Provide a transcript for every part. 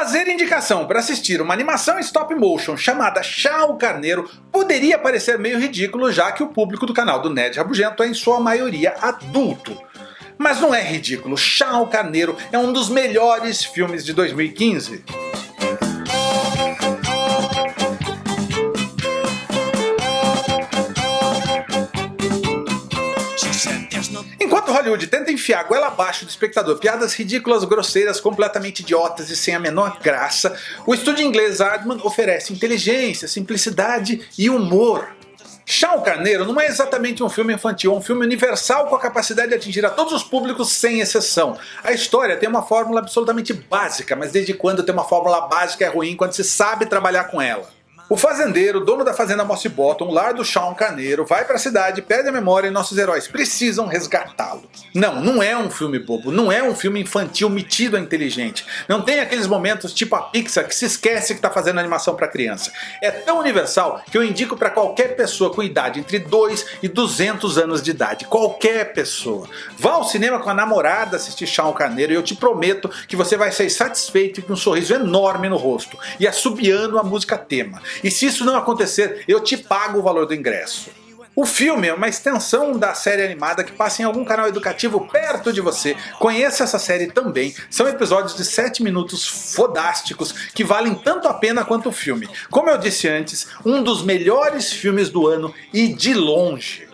Fazer indicação para assistir uma animação stop motion chamada Chá Carneiro poderia parecer meio ridículo já que o público do canal do Ned Rabugento é em sua maioria adulto. Mas não é ridículo, Chá Carneiro é um dos melhores filmes de 2015. Enquanto Hollywood tenta enfiar a goela abaixo do espectador piadas ridículas, grosseiras, completamente idiotas e sem a menor graça, o estúdio inglês Aardman oferece inteligência, simplicidade e humor. Chá o Carneiro não é exatamente um filme infantil, é um filme universal com a capacidade de atingir a todos os públicos sem exceção. A história tem uma fórmula absolutamente básica, mas desde quando ter uma fórmula básica é ruim quando se sabe trabalhar com ela? O fazendeiro, dono da fazenda Mossy Bottom, lar do Sean Carneiro, vai para a cidade, perde a memória e nossos heróis precisam resgatá-lo. Não, não é um filme bobo, não é um filme infantil metido a inteligente. Não tem aqueles momentos tipo a Pixar que se esquece que está fazendo animação para criança. É tão universal que eu indico para qualquer pessoa com idade entre 2 e 200 anos de idade. Qualquer pessoa. Vá ao cinema com a namorada assistir Sean Carneiro e eu te prometo que você vai sair satisfeito e com um sorriso enorme no rosto e assobiando a música tema. E se isso não acontecer, eu te pago o valor do ingresso. O filme é uma extensão da série animada que passa em algum canal educativo perto de você. Conheça essa série também. São episódios de 7 minutos fodásticos que valem tanto a pena quanto o filme. Como eu disse antes, um dos melhores filmes do ano e de longe.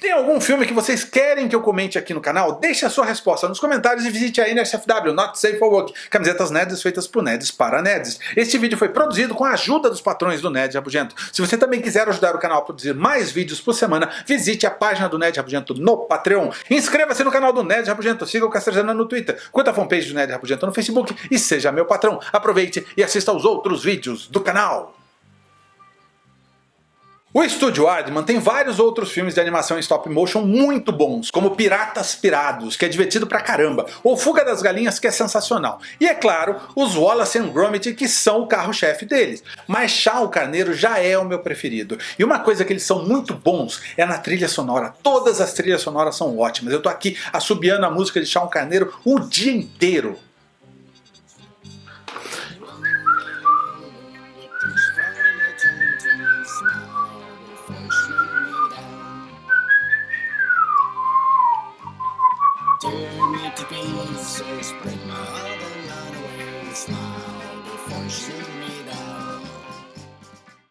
Tem algum filme que vocês querem que eu comente aqui no canal? Deixe a sua resposta nos comentários e visite a NSFW, Not Safe for Work, camisetas nerds feitas por nerds para nerds. Este vídeo foi produzido com a ajuda dos patrões do Ned Rabugento. Se você também quiser ajudar o canal a produzir mais vídeos por semana, visite a página do Ned Rabugento no Patreon. Inscreva-se no canal do Ned Rabugento, siga o Castrejana no Twitter, curta a fanpage do Ned Rabugento no Facebook e seja meu patrão. Aproveite e assista aos outros vídeos do canal. O estúdio Aardman tem vários outros filmes de animação em stop motion muito bons, como Piratas Pirados, que é divertido pra caramba, ou Fuga das Galinhas, que é sensacional. E é claro, os Wallace and Gromit, que são o carro-chefe deles. Mas Chá Carneiro já é o meu preferido. E uma coisa que eles são muito bons é na trilha sonora. Todas as trilhas sonoras são ótimas. Eu tô aqui assobiando a música de Chá Carneiro o dia inteiro. So spread my other night away. Smile before you